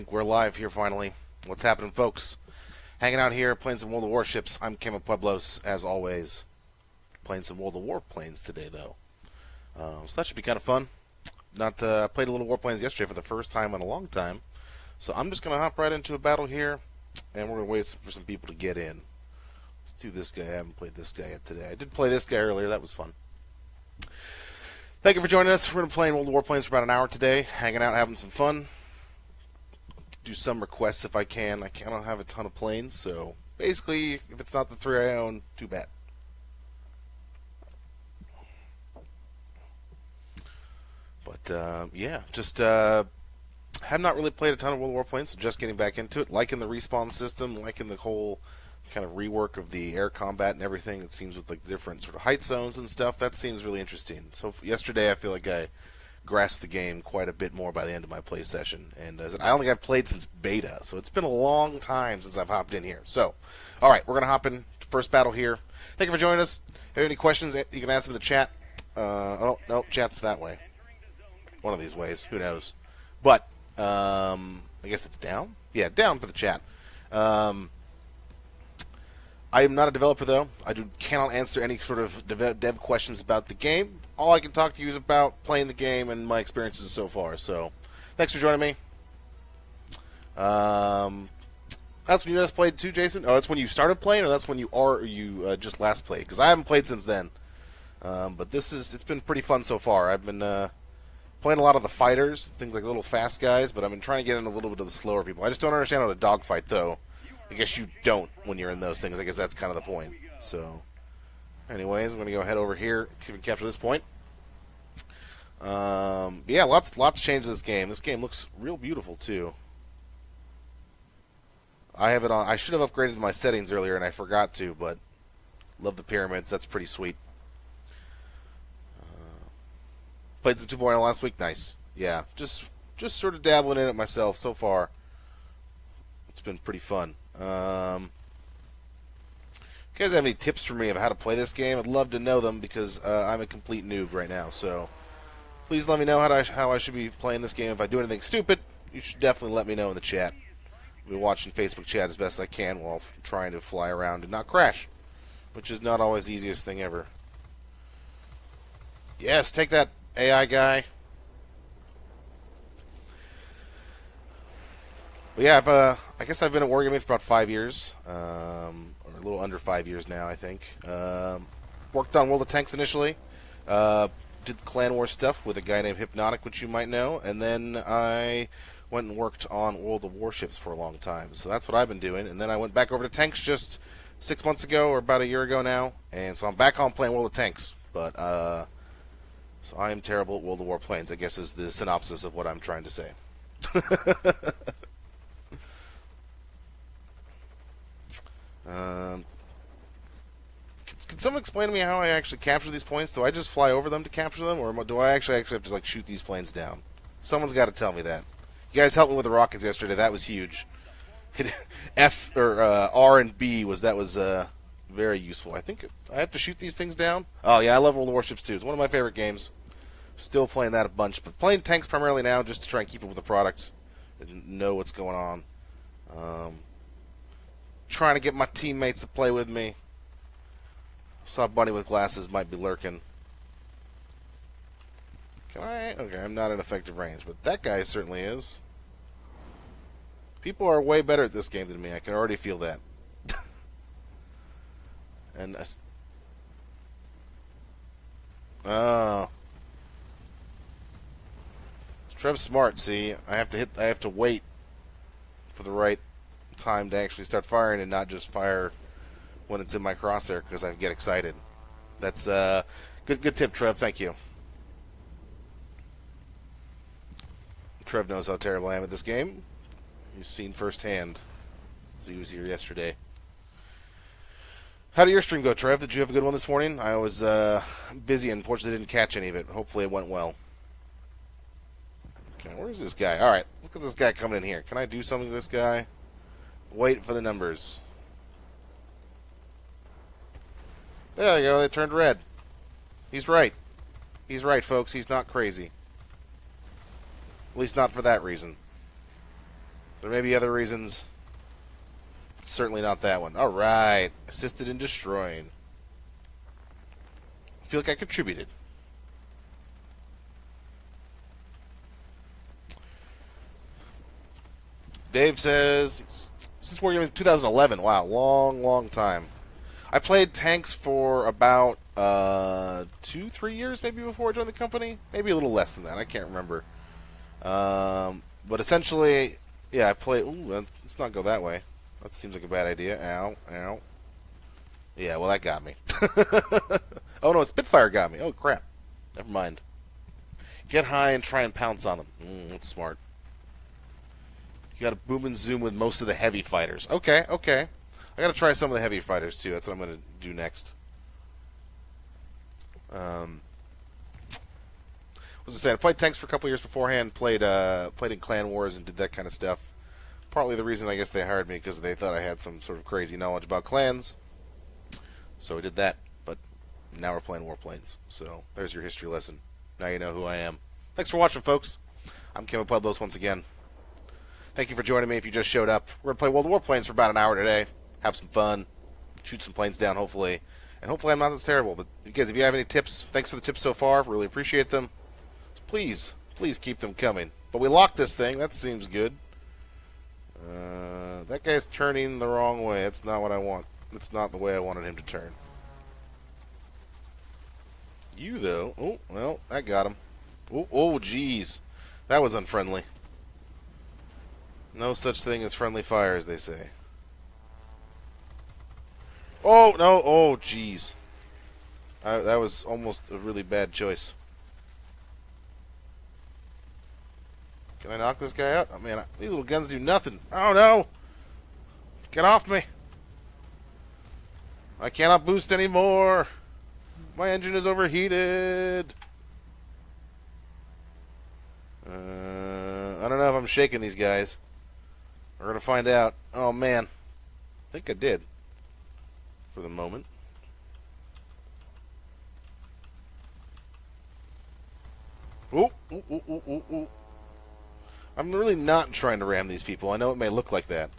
Think we're live here finally. What's happening, folks? Hanging out here, playing some World of Warships. I'm Kema Pueblos, as always. Playing some World of Warplanes today, though. Uh, so that should be kind of fun. Not uh, played a little Warplanes yesterday for the first time in a long time. So I'm just going to hop right into a battle here, and we're going to wait for some people to get in. Let's do this guy. I haven't played this guy yet today. I did play this guy earlier. That was fun. Thank you for joining us. We're going to play World of Warplanes for about an hour today, hanging out, having some fun do some requests if I can. I cannot have a ton of planes, so basically, if it's not the three I own, too bad. But uh, yeah, just uh, have not really played a ton of World War Planes, so just getting back into it. Liking the respawn system, liking the whole kind of rework of the air combat and everything. It seems with like the different sort of height zones and stuff. That seems really interesting. So yesterday, I feel like I grasped the game quite a bit more by the end of my play session. And uh, I don't think I've played since beta, so it's been a long time since I've hopped in here. So, all right, we're gonna hop in first battle here. Thank you for joining us. If you have any questions, you can ask them in the chat. Uh, oh no, chat's that way. One of these ways, who knows? But um, I guess it's down. Yeah, down for the chat. Um, I am not a developer though. I do, cannot answer any sort of dev, dev questions about the game all I can talk to you is about playing the game and my experiences so far. So, thanks for joining me. Um, that's when you just played too, Jason. Oh, that's when you started playing, or that's when you are or you uh, just last played? Because I haven't played since then. Um, but this is it's been pretty fun so far. I've been uh, playing a lot of the fighters, things like little fast guys, but I've been trying to get in a little bit of the slower people. I just don't understand how to dogfight though. I guess you don't when you're in those things. I guess that's kind of the point. So. Anyways, I'm going to go head over here, see if we capture this point. Um, yeah, lots lots changed in this game. This game looks real beautiful too. I have it on. I should have upgraded my settings earlier, and I forgot to. But love the pyramids. That's pretty sweet. Uh, played some 2.0 last week. Nice. Yeah, just just sort of dabbling in it myself so far. It's been pretty fun. Um, you guys have any tips for me of how to play this game? I'd love to know them because uh, I'm a complete noob right now. So please let me know how, to, how I should be playing this game. If I do anything stupid, you should definitely let me know in the chat. I'll be watching Facebook chat as best I can while trying to fly around and not crash, which is not always the easiest thing ever. Yes, take that AI guy. But yeah, I've, uh, I guess I've been at Wargaming for about five years. Um, a little under five years now, I think. Um, worked on World of Tanks initially. Uh, did Clan War stuff with a guy named Hypnotic, which you might know, and then I went and worked on World of Warships for a long time. So that's what I've been doing. And then I went back over to Tanks just six months ago, or about a year ago now, and so I'm back on playing World of Tanks. But uh, so I am terrible at World of Warplanes. I guess is the synopsis of what I'm trying to say. Um, can, someone explain to me how I actually capture these points? Do I just fly over them to capture them, or do I actually actually have to like shoot these planes down? Someone's got to tell me that. You guys helped me with the rockets yesterday. That was huge. F or uh, R and B was that was uh, very useful. I think I have to shoot these things down. Oh yeah, I love World of Warships too. It's one of my favorite games. Still playing that a bunch, but playing tanks primarily now just to try and keep up with the product and know what's going on. Um, trying to get my teammates to play with me. Saw Bunny with glasses might be lurking. Can I? Okay, I'm not in effective range, but that guy certainly is. People are way better at this game than me. I can already feel that. and I... oh, Trev's smart. See, I have to hit. I have to wait for the right time to actually start firing and not just fire when it's in my crosshair because I get excited. That's uh, good. Good tip, Trev. Thank you. Trev knows how terrible I am at this game. He's seen firsthand. He was here yesterday. How did your stream go, Trev? Did you have a good one this morning? I was uh, busy, and unfortunately, didn't catch any of it. Hopefully, it went well. Okay, where's this guy? All right, let's get this guy coming in here. Can I do something to this guy? Wait for the numbers. There you go, they turned red. He's right. He's right, folks. He's not crazy. At least not for that reason. There may be other reasons. Certainly not that one. All right. Assisted in destroying. I feel like I contributed. Dave says, since Wargaming 2011, wow, long, long time. I played tanks for about uh, two, three years maybe before I joined the company. Maybe a little less than that. I can't remember. Um, but essentially, yeah, I play. Ooh, let's not go that way. That seems like a bad idea. Ow, ow. Yeah, well, that got me. oh no, Spitfire got me. Oh crap. Never mind. Get high and try and pounce on them. Mm, that's smart. You got to boom and zoom with most of the heavy fighters. Okay, okay. I got to try some of the heavy fighters too. That's what I'm going to do next. Um, was I saying? I played tanks for a couple years beforehand. Played uh, played in clan wars and did that kind of stuff. Partly the reason I guess they hired me because they thought I had some sort of crazy knowledge about clans. So we did that. But now we're playing warplanes. So there's your history lesson. Now you know who I am. Thanks for watching, folks. I'm Kim Pueblos once again. Thank you for joining me if you just showed up. We're going to play World of Warplanes for about an hour today. Have some fun. Shoot some planes down, hopefully. And hopefully I'm not as terrible. But guys, if you have any tips, thanks for the tips so far. Really appreciate them. So please, please keep them coming. But we locked this thing. That seems good. Uh, that guy's turning the wrong way. That's not what I want. That's not the way I wanted him to turn. You, though. Oh, well, that got him. Oh, oh, jeez. That was unfriendly. No such thing as friendly fire, as they say. Oh, no. Oh, jeez. that was almost a really bad choice. Can I knock this guy out? Oh, man, these little guns do nothing. Oh, no. Get off me. I cannot boost anymore. My engine is overheated. Uh, I don't know if I'm shaking these guys. We're going to find out. Oh, man. I think I did. For the moment. Ooh, ooh, ooh, ooh, ooh, ooh. I'm really not trying to ram these people. I know it may look like that.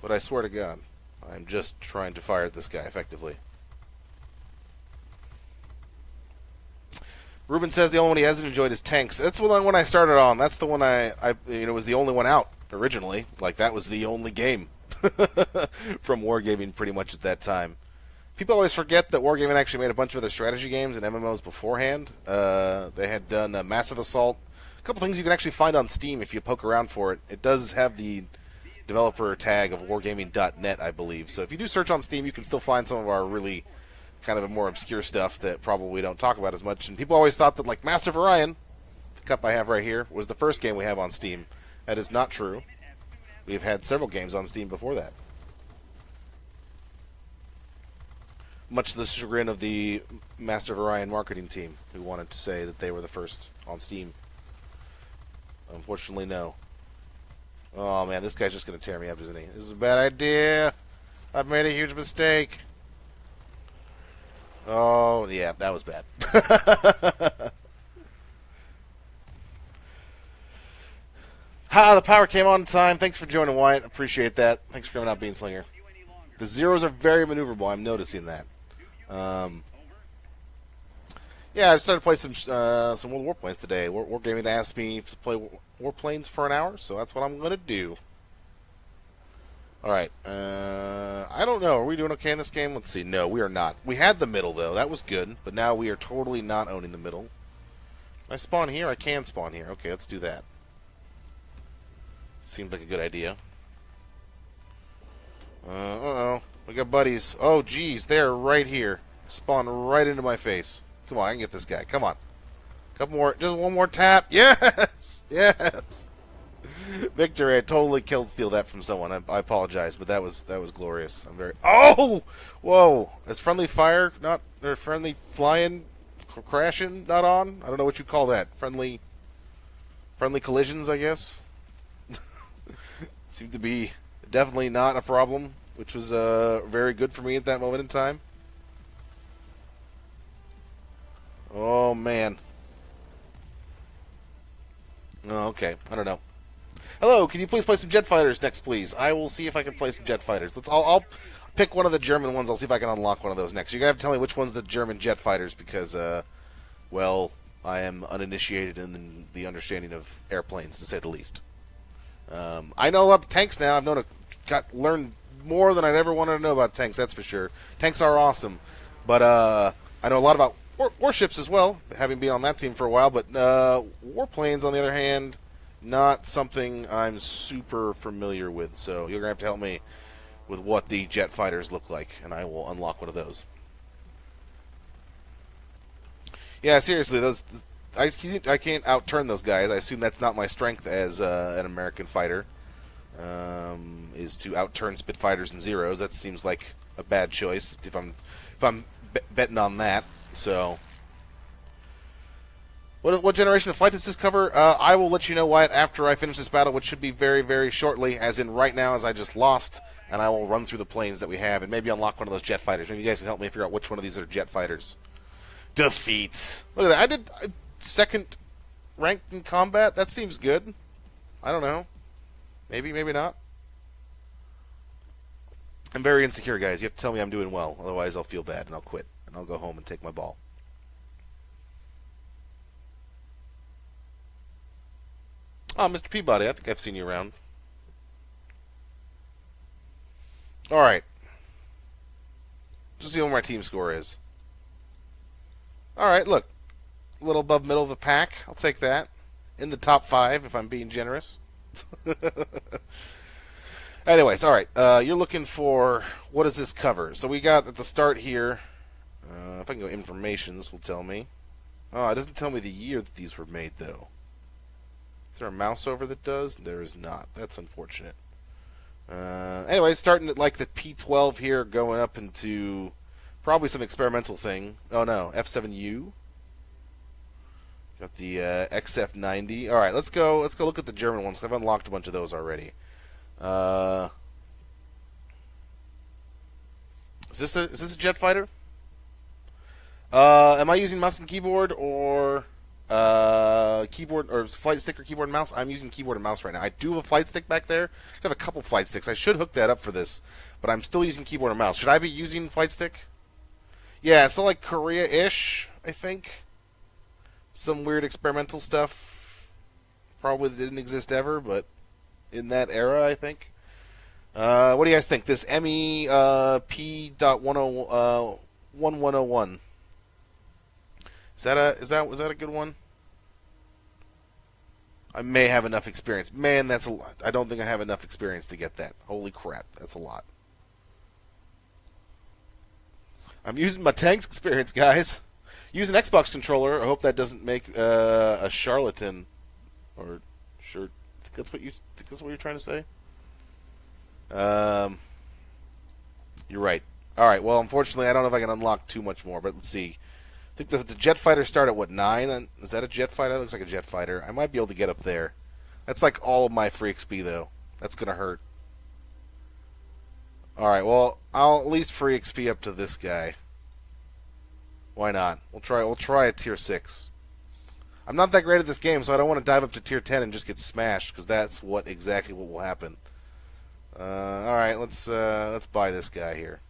But I swear to God, I'm just trying to fire at this guy effectively. Ruben says the only one he hasn't enjoyed is tanks. That's the one I started on. That's the one I, I you know, was the only one out originally. Like that was the only game from Wargaming pretty much at that time. People always forget that Wargaming actually made a bunch of other strategy games and MMOs beforehand. Uh, they had done a Massive Assault. A couple things you can actually find on Steam if you poke around for it. It does have the developer tag of wargaming.net, I believe. So if you do search on Steam, you can still find some of our really kind of a more obscure stuff that probably don't talk about as much. And people always thought that like Master of Orion, the cup I have right here, was the first game we have on Steam. That is not true. We've had several games on Steam before that. Much to the chagrin of the Master of Orion marketing team, who wanted to say that they were the first on Steam. Unfortunately, no. Oh man, this guy's just going to tear me up, isn't he? This is a bad idea. I've made a huge mistake. Oh, yeah, that was bad. Ha, the power came on in time. Thanks for joining, Wyatt. Appreciate that. Thanks for coming out, Beanslinger. The zeros are very maneuverable. I'm noticing that. Um, yeah, I started to play some uh, some World Warplanes today. War, Wargaming asked me to play Warplanes for an hour, so that's what I'm going to do. All right. Uh, I don't know. Are we doing okay in this game? Let's see. No, we are not. We had the middle, though. That was good. But now we are totally not owning the middle. I spawn here? I can spawn here. Okay, let's do that. Seems like a good idea. Uh, uh-oh. We got buddies. Oh, geez. They're right here. Spawn right into my face. Come on, I can get this guy. Come on. Couple more. Just one more tap. Yes! Yes! Victor, I totally killed steal that from someone. I, I, apologize, but that was that was glorious. I'm very. Oh, whoa! Is friendly fire not or friendly flying, crashing not on? I don't know what you call that. Friendly, friendly collisions, I guess. Seemed to be definitely not a problem, which was uh, very good for me at that moment in time. Oh man. Oh, okay. I don't know. Hello, can you please play some jet fighters next, please? I will see if I can play some jet fighters. Let's. I'll, I'll pick one of the German ones. I'll see if I can unlock one of those next. You're gonna have to tell me which one's the German jet fighters because, uh, well, I am uninitiated in the understanding of airplanes, to say the least. Um, I know about tanks now. I've known a, got learned more than I'd ever wanted to know about tanks. That's for sure. Tanks are awesome, but uh, I know a lot about war- warships as well, having been on that team for a while. But uh, warplanes, on the other hand, not something I'm super familiar with. So you're gonna have to help me with what the jet fighters look like, and I will unlock one of those. Yeah, seriously, those I, I can't outturn those guys. I assume that's not my strength as uh, an American fighter. Um, is to outturn Spitfires and Zeros. That seems like a bad choice if I'm if I'm betting on that. So, what, what generation of flight does this cover? Uh, I will let you know Wyatt after I finish this battle, which should be very very shortly. As in right now, as I just lost, and I will run through the planes that we have and maybe unlock one of those jet fighters. Maybe you guys can help me figure out which one of these are jet fighters. Defeats. Look at that. I did. Second ranked in combat. That seems good. I don't know. Maybe, maybe not. I'm very insecure, guys. You have to tell me I'm doing well. Otherwise, I'll feel bad and I'll quit. And I'll go home and take my ball. Oh, Mr. Peabody, I think I've seen you around. All right. Just see what my team score is. All right, look a little above middle of the pack. I'll take that. In the top five, if I'm being generous. Anyways, all right. Uh, you're looking for what does this cover? So we got at the start here. Uh, if I can go information, this will tell me. Oh, it doesn't tell me the year that these were made, though. There a mouse over that does? There is not. That's unfortunate. Uh, anyway, starting at like the P12 here, going up into probably some experimental thing. Oh no, F7U. Got the uh, XF90. All right, let's go. Let's go look at the German ones. I've unlocked a bunch of those already. Uh, is this a is this a jet fighter? Uh, am I using mouse and keyboard or uh, keyboard or flight stick or keyboard and mouse? I'm using keyboard and mouse right now. I do have a flight stick back there. I have a couple flight sticks. I should hook that up for this, but I'm still using keyboard and mouse. Should I be using flight stick? Yeah, it's like Korea-ish, I think some weird experimental stuff. Probably didn't exist ever, but in that era, I think. Uh, what do you guys think? This ME uh, P oh uh, oh one. Is that a is that was that a good one? I may have enough experience. Man, that's a lot. I don't think I have enough experience to get that. Holy crap, that's a lot. I'm using my tanks experience, guys. Use an Xbox controller. I hope that doesn't make uh, a charlatan. Or sure, think that's what you think that's what you're trying to say. Um, you're right. All right. Well, unfortunately, I don't know if I can unlock too much more. But let's see. Think the, the jet fighter start at what nine? Is that a jet fighter? That looks like a jet fighter. I might be able to get up there. That's like all of my free XP though. That's gonna hurt. All right. Well, I'll at least free XP up to this guy. Why not? We'll try. We'll try a tier six. I'm not that great at this game, so I don't want to dive up to tier ten and just get smashed because that's what exactly what will happen. Uh, all right, let's uh, let's buy this guy here.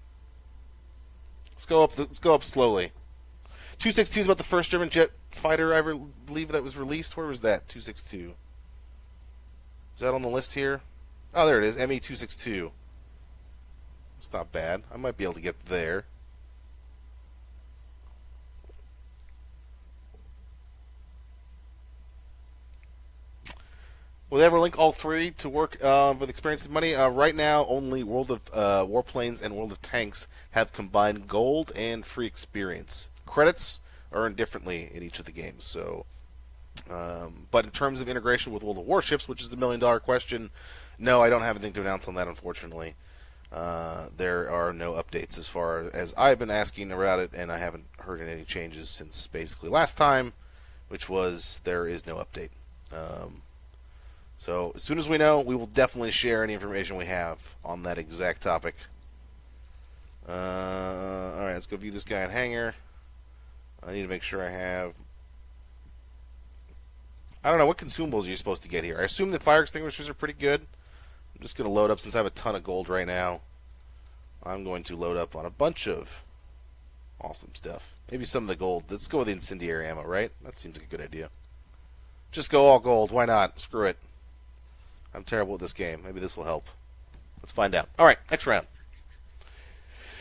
Let's go up. The, let's go up slowly. Two six two is about the first German jet fighter I believe that was released. Where was that? Two six two. Is that on the list here? Oh, there it is. ME two six two. It's not bad. I might be able to get there. Will they ever link all three to work uh, with experience and money? Uh, right now, only World of uh, Warplanes and World of Tanks have combined gold and free experience. Credits earned differently in each of the games. So, um, but in terms of integration with World of Warships, which is the million dollar question, no, I don't have anything to announce on that, unfortunately. Uh, there are no updates as far as I've been asking about it, and I haven't heard any changes since basically last time, which was there is no update. Um, so as soon as we know, we will definitely share any information we have on that exact topic. Uh, all right, let's go view this guy in hangar. I need to make sure I have I don't know what consumables are you're supposed to get here. I assume the fire extinguishers are pretty good. I'm just going to load up since I have a ton of gold right now. I'm going to load up on a bunch of awesome stuff. Maybe some of the gold. Let's go with the incendiary ammo, right? That seems like a good idea. Just go all gold. Why not? Screw it. I'm terrible at this game. Maybe this will help. Let's find out. All right, next round.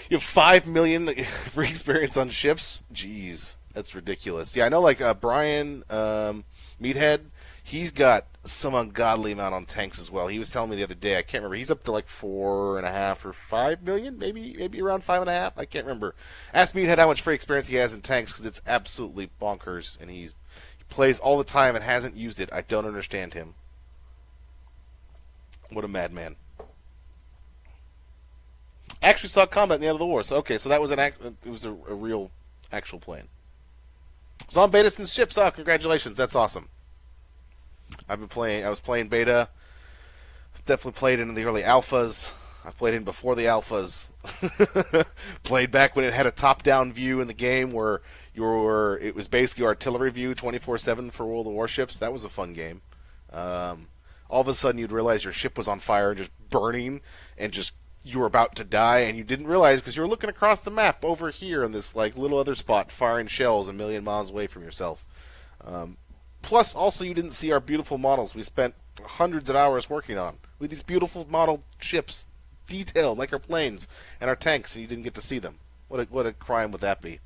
You have five million free experience on ships. Jeez, that's ridiculous. Yeah, I know. Like uh, Brian um, Meathead, he's got some ungodly amount on tanks as well. He was telling me the other day. I can't remember. He's up to like four and a half or five million, maybe maybe around five and a half. I can't remember. Ask Meathead how much free experience he has in tanks because it's absolutely bonkers, and he's he plays all the time and hasn't used it. I don't understand him. What a madman! Actually saw combat in the end of the war. So okay, so that was an act. It was a, a real, actual plane. It's on beta since ships. Oh, congratulations! That's awesome. I've been playing. I was playing beta. Definitely played in the early alphas. I played in before the alphas. played back when it had a top-down view in the game where you were. It was basically artillery view, 24/7 for World of Warships. That was a fun game. Um, all of a sudden, you'd realize your ship was on fire and just burning, and just you were about to die, and you didn't realize because you were looking across the map over here in this like little other spot, firing shells a million miles away from yourself. Um, plus, also you didn't see our beautiful models we spent hundreds of hours working on with these beautiful model ships, detailed like our planes and our tanks, and you didn't get to see them. What a, what a crime would that be?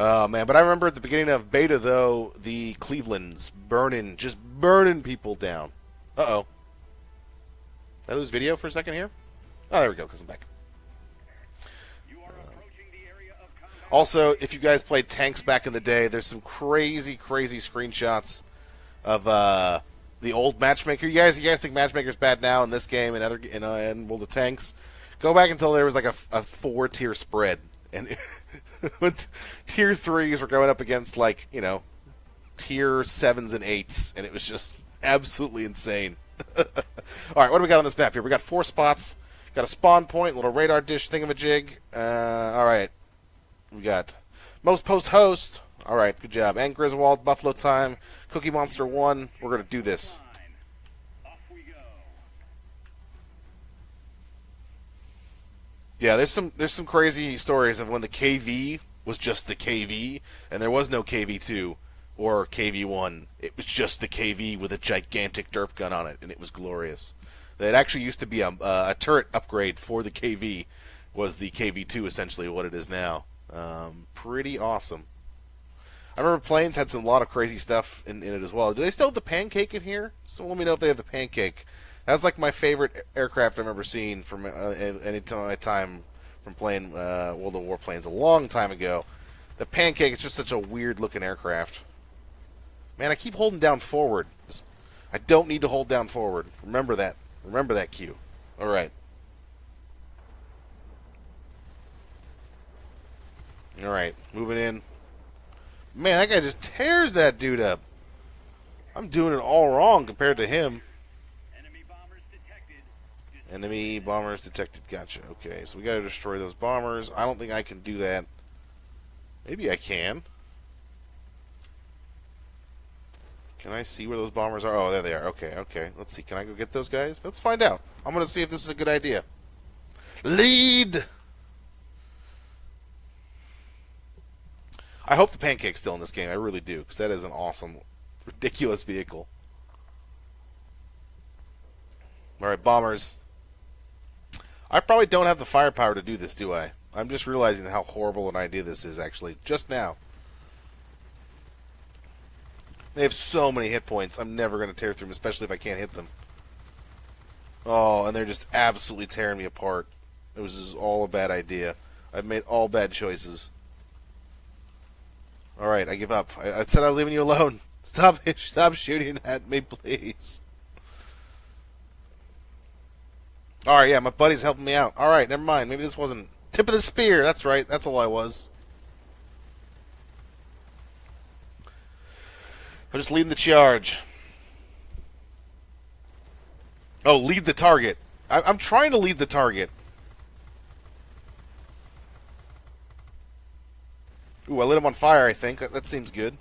Oh man, but I remember at the beginning of beta though, the Clevelands burning, just burning people down. Uh oh. Did I lose video for a second here? Oh, there we go. Cause I'm back. Also, if you guys played tanks back in the day, there's some crazy, crazy screenshots of uh, the old matchmaker. You guys, you guys think matchmaker's bad now in this game and other in, uh, in World of Tanks? Go back until there was like a, a four tier spread, and tier threes were going up against like you know tier sevens and eights, and it was just absolutely insane. all right, what do we got on this map here? We got four spots. Got a spawn point, little radar dish thingamajig. Uh, all right, we got most post host. All right, good job. And Griswold, Buffalo time, Cookie Monster one. We're gonna do this. Yeah, there's some there's some crazy stories of when the KV was just the KV and there was no KV2 or KV1. It was just the KV with a gigantic derp gun on it and it was glorious. It actually used to be a, a turret upgrade for the KV was the KV2 essentially what it is now. Um, pretty awesome. I remember planes had some lot of crazy stuff in, in it as well. Do they still have the pancake in here? So let me know if they have the pancake. That's like my favorite aircraft I remember seeing from uh, any time from playing uh, World of Warplanes a long time ago. The Pancake is just such a weird looking aircraft. Man, I keep holding down forward. I don't need to hold down forward. Remember that. Remember that cue. All right. All right, moving in. Man, that guy just tears that dude up. I'm doing it all wrong compared to him. Enemy bombers detected. Gotcha. Okay, so we got to destroy those bombers. I don't think I can do that. Maybe I can. Can I see where those bombers are? Oh, there they are. Okay, okay. Let's see. Can I go get those guys? Let's find out. I'm going to see if this is a good idea. Lead! I hope the Pancake's still in this game. I really do, because that is an awesome, ridiculous vehicle. All right, bombers. I probably don't have the firepower to do this, do I? I'm just realizing how horrible an idea this is, actually, just now. They have so many hit points. I'm never going to tear through them, especially if I can't hit them. Oh, and they're just absolutely tearing me apart. It was all a bad idea. I've made all bad choices. All right, I give up. I, I said I was leaving you alone. Stop! Stop shooting at me, please. All right, yeah, my buddy's helping me out. All right, never mind. Maybe this wasn't tip of the spear. That's right. That's all I was. I'm just leading the charge. Oh, lead the target. I, am trying to lead the target. Ooh, I lit him on fire, I think. That, that seems good.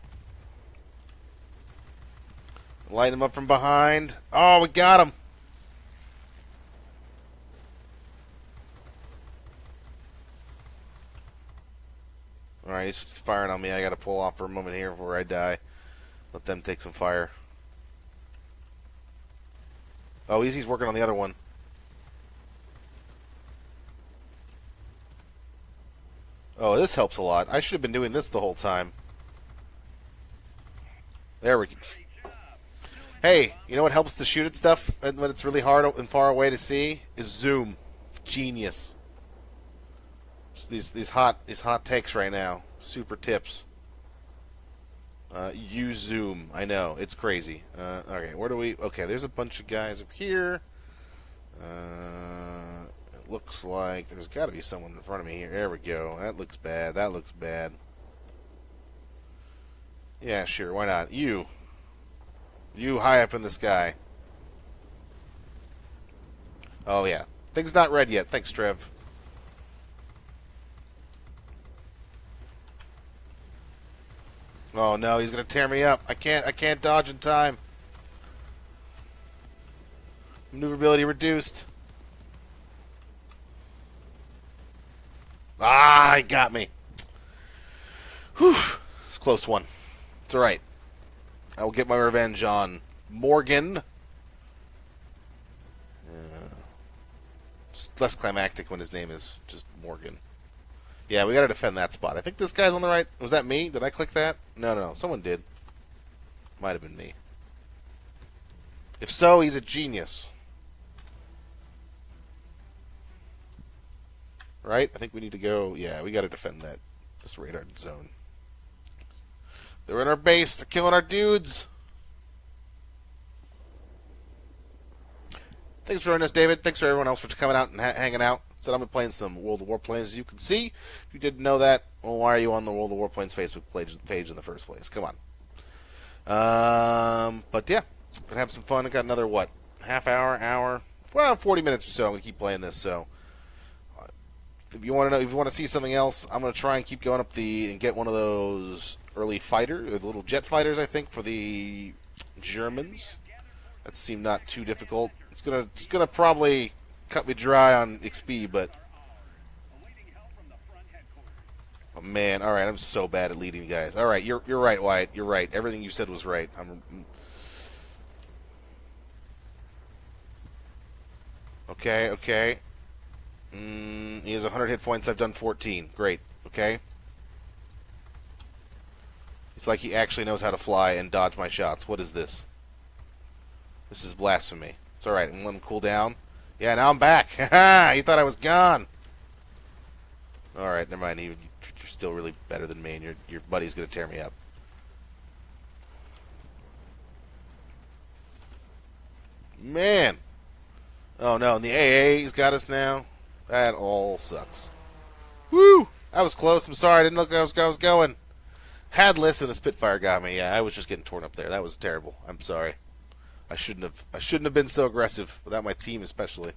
Light him up from behind. Oh, we got him. Alright, he's firing on me. I gotta pull off for a moment here before I die. Let them take some fire. Oh, he's, he's working on the other one. Oh, this helps a lot. I should have been doing this the whole time. There we go. Hey, you know what helps to shoot at stuff when it's really hard and far away to see? Is zoom. Genius. Just these these hot these hot takes right now. Super tips. Uh, use zoom. I know it's crazy. Uh, okay, where do we? Okay, there's a bunch of guys up here. Uh, it looks like there's got to be someone in front of me here. There we go. That looks bad. That looks bad. Yeah, sure. Why not? You. You high up in the sky. Oh yeah. Things not red yet. Thanks, Trev. Oh no, he's gonna tear me up. I can't I can't dodge in time. Maneuverability reduced. Ah, he got me. Whew. It's close one. It's alright. I will get my revenge on Morgan. Uh, it's less climactic when his name is just Morgan. Yeah, we gotta defend that spot. I think this guy's on the right. Was that me? Did I click that? No, no, no. Someone did. Might have been me. If so, he's a genius. Right? I think we need to go. Yeah, we gotta defend that. This radar zone. They're in our base. They're killing our dudes. Thanks for joining us, David. Thanks for everyone else for coming out and ha hanging out said I'm playing some World of Warplanes. As you can see, if you didn't know that, well, why are you on the World of Warplanes Facebook page, page in the first place? Come on. Um, but yeah, gonna have some fun. I got another what half hour, hour, well, 40 minutes or so. I'm gonna keep playing this. So uh, if you want to know, if you want to see something else, I'm gonna try and keep going up the and get one of those early fighter, the little jet fighters. I think for the Germans. That seemed not too difficult. It's gonna it's gonna probably cut me dry on XP, but oh man, all right, I'm so bad at leading guys. All right, you're you're right, Wyatt. You're right. Everything you said was right. I'm. Okay, okay. Mm, he has 100 hit points. I've done 14. Great. Okay. It's like he actually knows how to fly and dodge my shots. What is this? This is blasphemy. It's alright. I'm letting him cool down. Yeah, now I'm back. you thought I was gone. All right, never mind. You, are still really better than me, and your your buddy's gonna tear me up. Man. Oh no, and the AA's got us now. That all sucks. Woo! I was close. I'm sorry. I didn't look where I was, going. Had listen, the Spitfire got me. Yeah, I was just getting torn up there. That was terrible. I'm sorry. I shouldn't have. I shouldn't have been so aggressive without my team, especially.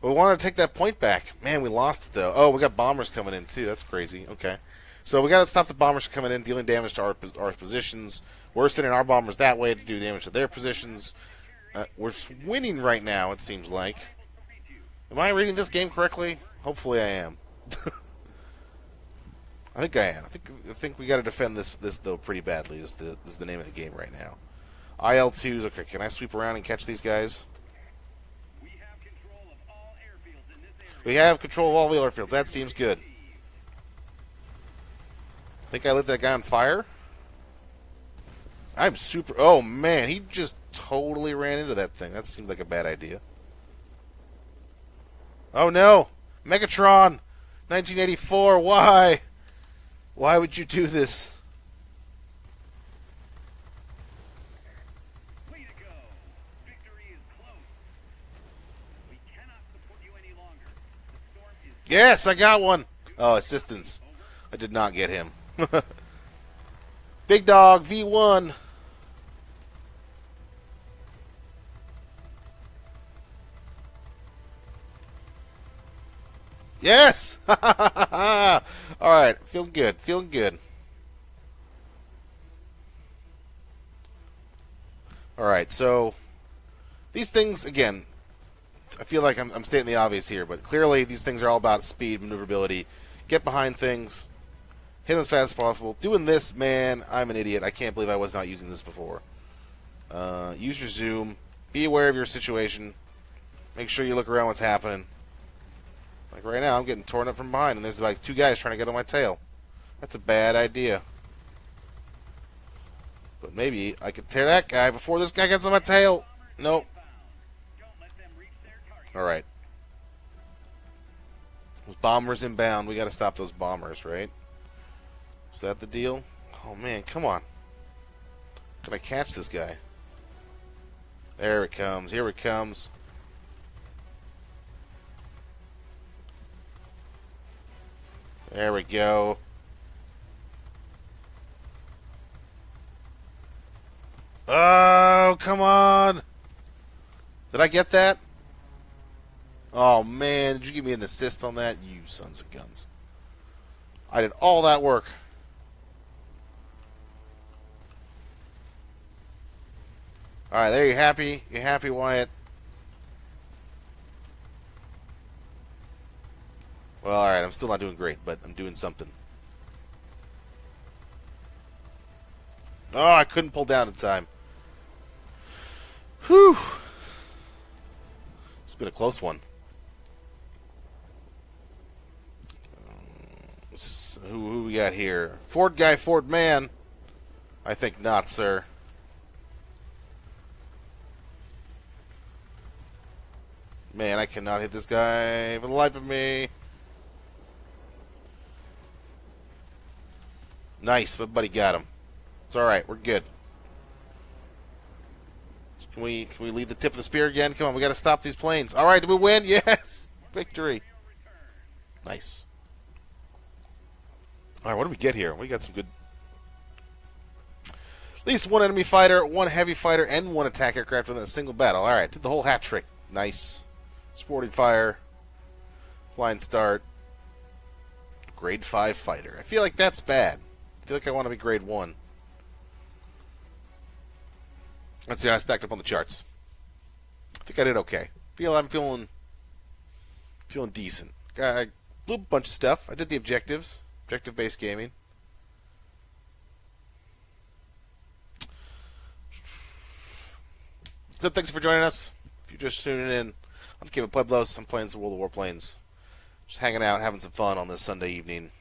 But we wanted to take that point back. Man, we lost it though. Oh, we got bombers coming in too. That's crazy. Okay, so we got to stop the bombers coming in, dealing damage to our our positions. We're sending our bombers that way to do damage to their positions. Uh, we're winning right now. It seems like. Am I reading this game correctly? Hopefully, I am. I think I am. I think I think we got to defend this this though pretty badly. Is the is the name of the game right now. IL-2s. Okay, can I sweep around and catch these guys? We have control of all the airfields. That seems good. Think I lit that guy on fire? I'm super... Oh, man. He just totally ran into that thing. That seems like a bad idea. Oh, no. Megatron. 1984. Why? Why would you do this? Yes, I got one. Oh, assistance. I did not get him. Big Dog V1. Yes! All right, feeling good, feeling good. All right, so these things, again, I feel like I'm, I'm stating the obvious here, but clearly these things are all about speed, maneuverability, get behind things, hit them as fast as possible. Doing this, man, I'm an idiot. I can't believe I was not using this before. Uh, use your zoom. Be aware of your situation. Make sure you look around what's happening. Like right now, I'm getting torn up from behind, and there's like two guys trying to get on my tail. That's a bad idea. But maybe I could tear that guy before this guy gets on my tail. Nope. Alright. Those bombers inbound. We gotta stop those bombers, right? Is that the deal? Oh man, come on. Can I catch this guy? There it comes. Here it comes. There we go. Oh, come on. Did I get that? Oh, man. Did you give me an assist on that? You sons of guns. I did all that work. All right, there you happy? You happy, Wyatt? Well, all right, I'm still not doing great, but I'm doing something. Oh, I couldn't pull down in time. Whew. It's been a close one. Who, who we got here? Ford guy, Ford man. I think not, sir. Man, I cannot hit this guy for the life of me. Nice, but buddy got him. It's all right. We're good. Can we can we lead the tip of the spear again? Come on, we got to stop these planes. All right, did we win? Yes, victory. Nice. All right, what do we get here? We got some good. At least one enemy fighter, one heavy fighter, and one attack aircraft within a single battle. All right, did the whole hat trick. Nice. Sporting fire. Flying start. Grade 5 fighter. I feel like that's bad. I feel like I want to be grade 1. Let's see, how I stacked up on the charts. I think I did okay. Feel I'm feeling feeling decent. I blew a bunch of stuff. I did the objectives, objective based gaming. So thanks for joining us. If you're just tuning in, I'm Kevin Pueblos. I'm playing some World of Warplanes. Just hanging out, having some fun on this Sunday evening.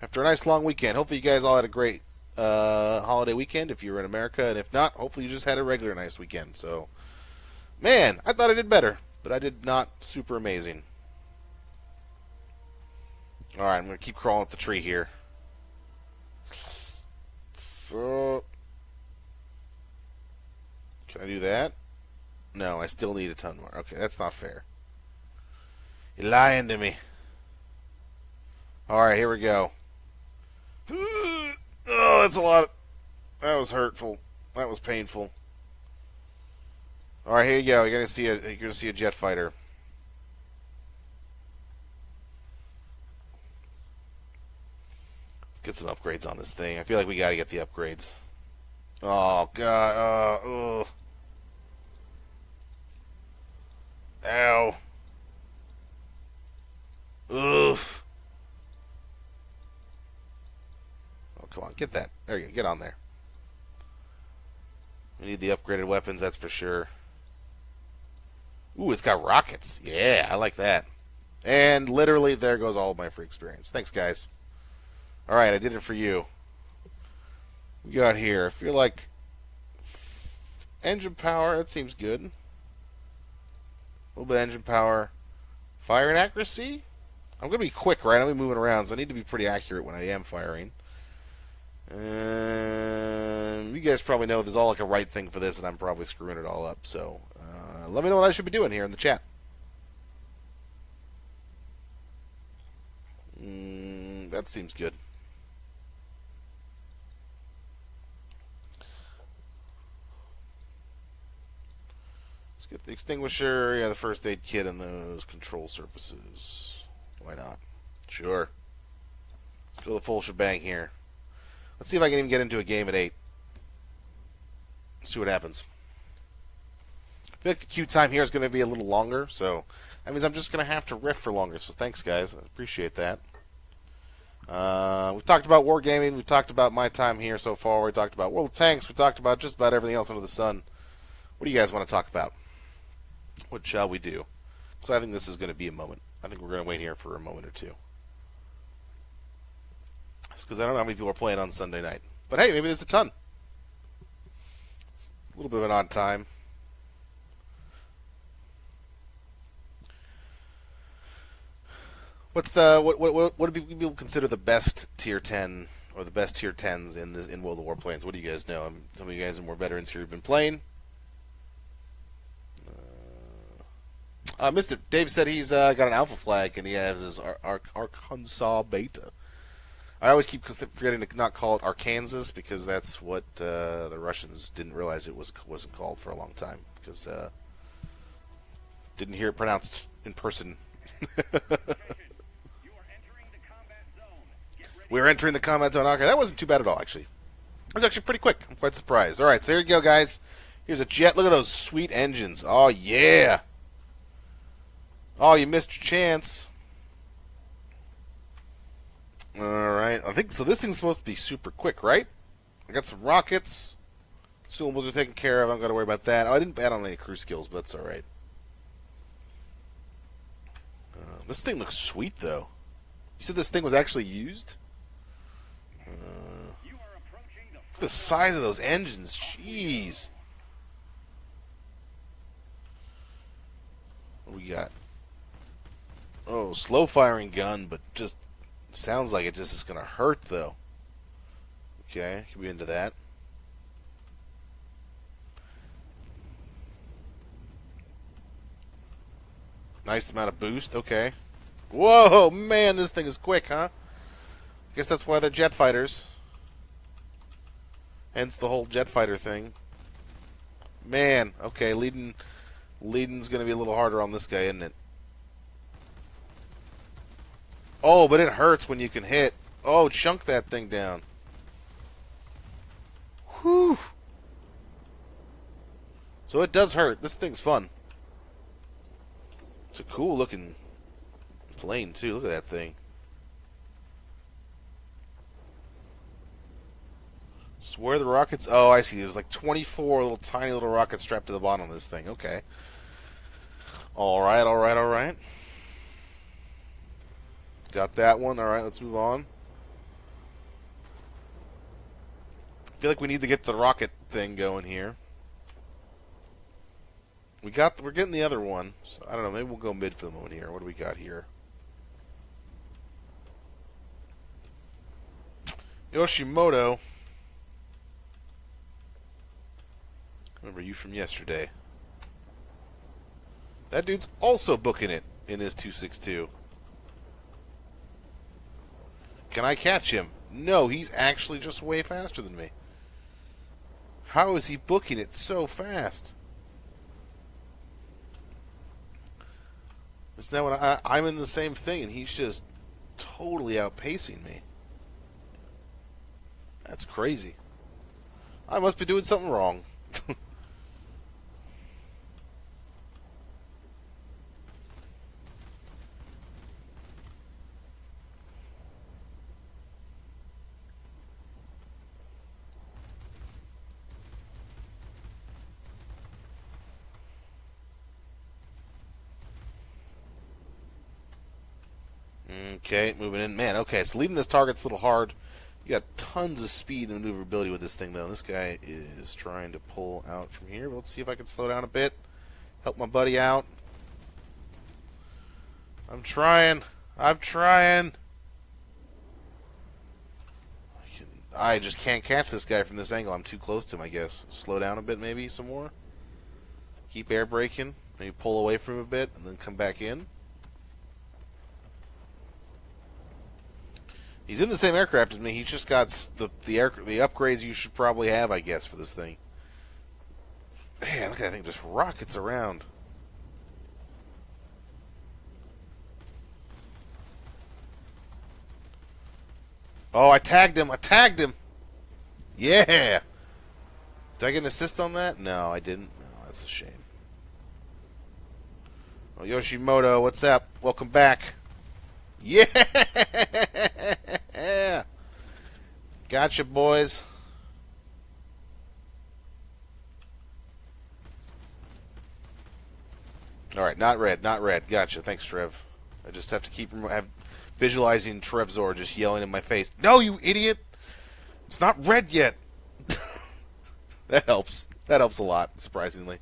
After a nice long weekend. Hopefully you guys all had a great uh, holiday weekend if you were in America, and if not, hopefully you just had a regular nice weekend. So, man, I thought I did better, but I did not super amazing. All right, I'm gonna keep crawling up the tree here. So, can I do that? No, I still need a ton more. Okay, that's not fair. You're lying to me. All right, here we go. Oh, that's a lot. Of, that was hurtful. That was painful. All right, here you go. You're gonna see a you're gonna see a jet fighter. Get some upgrades on this thing. I feel like we got to get the upgrades. Oh god. Uh, ugh. Ow. Oof. Oh, come on, get that. There you go. Get on there. We need the upgraded weapons, that's for sure. Ooh, it's got rockets. Yeah, I like that. And literally, there goes all of my free experience. Thanks, guys. All right, I did it for you. We got here. I feel like engine power. That seems good. A little bit of engine power. Fire and accuracy. I'm gonna be quick, right? I'm gonna be moving around, so I need to be pretty accurate when I am firing. Um, you guys probably know there's all like a right thing for this, and I'm probably screwing it all up. So uh, let me know what I should be doing here in the chat. Mm, that seems good. Let's get the extinguisher, yeah, the first aid kit, and those control surfaces. Why not? Sure. Let's go the full shebang here. Let's see if I can even get into a game at 8. See what happens. I feel like the queue time here is going to be a little longer, so that means I'm just going to have to riff for longer. So thanks, guys. I appreciate that. Uh, we've talked about wargaming. We've talked about my time here so far. We talked about World of Tanks. We talked about just about everything else under the sun. What do you guys want to talk about? What shall we do? So I think this is going to be a moment. I think we're going to wait here for a moment or two. Because I don't know how many people are playing on Sunday night. But hey, maybe there's a ton. It's a little bit of an odd time. What's the what what what do people consider the best tier ten or the best tier tens in this in World of Warplanes? What do you guys know? Um, some of you guys are more veterans here who've been playing. Uh, Mr. Dave said he's uh, got an alpha flag and he has his Ar- Ar- Arkansas beta. I always keep forgetting to not call it Arkansas because that's what uh, the Russians didn't realize it was wasn't called for a long time because uh, didn't hear it pronounced in person. We are entering the combat zone. Okay, that wasn't too bad at all, actually. That was actually pretty quick. I'm quite surprised. All right, so here you go, guys. Here's a jet. Look at those sweet engines. Oh, yeah. Oh, you missed your chance. All right. I think so. This thing's supposed to be super quick, right? I got some rockets. Consumables are taken care of. I don't got to worry about that. Oh, I didn't add on any crew skills, but that's all right. Uh, this thing looks sweet, though. You said this thing was actually used? the size of those engines. Jeez. What we got? Oh, slow firing gun, but just sounds like it just is going to hurt, though. Okay, can we into that? Nice amount of boost. Okay. Whoa, man, this thing is quick, huh? I Guess that's why they're jet fighters. Hence the whole jet fighter thing. Man, okay, leading leading's gonna be a little harder on this guy, isn't it? Oh, but it hurts when you can hit. Oh, chunk that thing down. Whew. So it does hurt. This thing's fun. It's a cool looking plane too. Look at that thing. So where the rockets? Oh, I see. There's like 24 little tiny little rockets strapped to the bottom of this thing. Okay. All right, all right, all right. Got that one. All right, let's move on. I feel like we need to get the rocket thing going here. We got. We're getting the other one. So I don't know. Maybe we'll go mid for the moment here. What do we got here? Yoshimoto. Remember you from yesterday. That dude's also booking it in his 262. Can I catch him? No, he's actually just way faster than me. How is he booking it so fast? It's now when I, I'm in the same thing and he's just totally outpacing me. That's crazy. I must be doing something wrong. Okay, moving in. Man, okay, so leading this target's a little hard. You got tons of speed and maneuverability with this thing, though. This guy is trying to pull out from here. Let's see if I can slow down a bit. Help my buddy out. I'm trying. I'm trying. I, can, I just can't catch this guy from this angle. I'm too close to him, I guess. Slow down a bit, maybe, some more. Keep air braking. Maybe pull away from him a bit and then come back in. He's in the same aircraft as me. He's just got the the air the upgrades you should probably have, I guess, for this thing. Man, look at that thing just rockets around. Oh, I tagged him. I tagged him. Yeah. Did I get an assist on that? No, I didn't. No, that's a shame. Yoshimoto, what's up? Welcome back. Yeah. Gotcha, boys. All right, not red, not red. Gotcha. Thanks, Trev. I just have to keep have, visualizing Trevzor just yelling in my face. No, you idiot! It's not red yet. that helps. That helps a lot, surprisingly.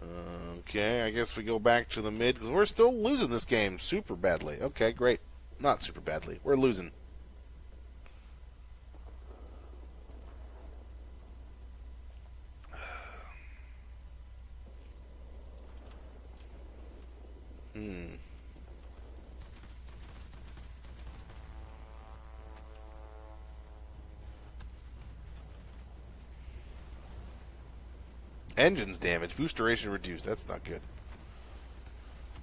Uh, Okay, I guess we go back to the mid because we're still losing this game super badly. Okay, great. Not super badly. We're losing. Hmm. Engines damage. Boost duration reduced. That's not good.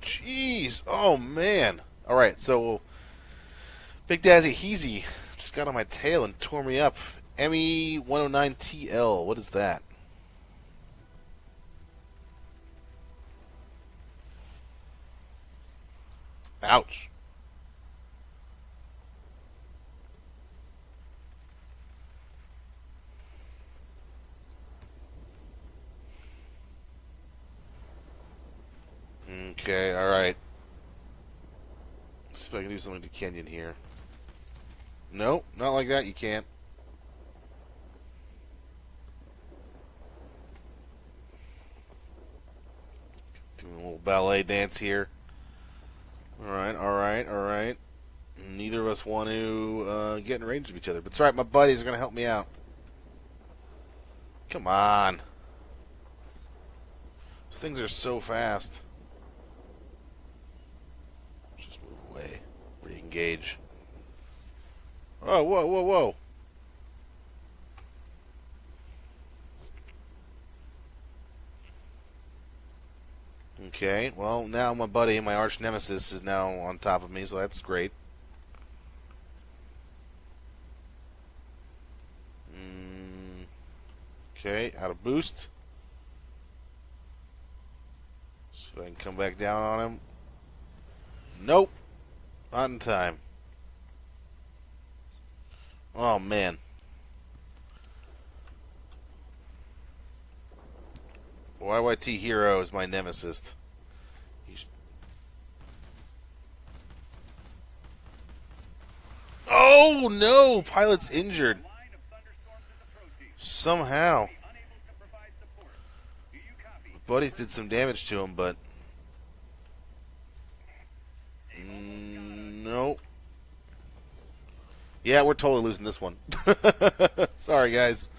Jeez. Oh, man. All right, so Big Dazzy Heezy just got on my tail and tore me up. ME 109TL. What is that? Ouch. Okay, alright. See if I can do something to Kenyon here. No, not like that, you can't. Doing a little ballet dance here. Alright, alright, alright. Neither of us want to uh, get in range of each other. But it's alright, my buddies are going to help me out. Come on. These things are so fast. Just move away. Re-engage. Oh, whoa, whoa, whoa. Okay, well, now my buddy, my arch nemesis, is now on top of me, so that's great. Mm, okay, out of boost. So I can come back down on him. Nope. In time. Oh, man. YYT Hero is my nemesis. Oh no! Pilot's injured. Somehow. Buddies did some damage to him, but mm, no. Yeah, we're totally losing this one. Sorry, guys.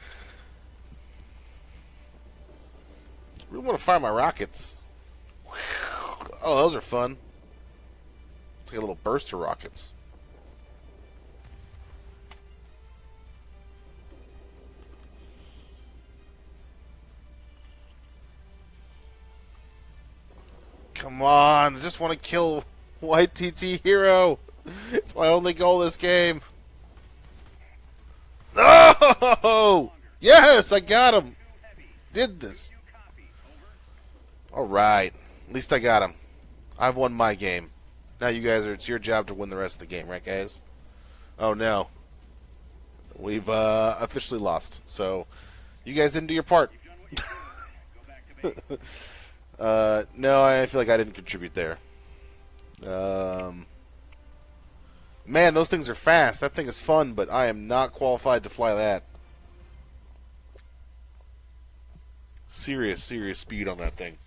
really want to fire my rockets. Oh, those are fun. Take a little burst of rockets. Come on, I just want to kill YTT Hero. It's my only goal this game. Oh! Yes, I got him. Did this. All right. At least I got him. I've won my game. Now you guys are. It's your job to win the rest of the game, right, guys? Oh no. We've uh, officially lost. So you guys didn't do your part. uh, no, I feel like I didn't contribute there. Um, man, those things are fast. That thing is fun, but I am not qualified to fly that. Serious, serious speed on that thing.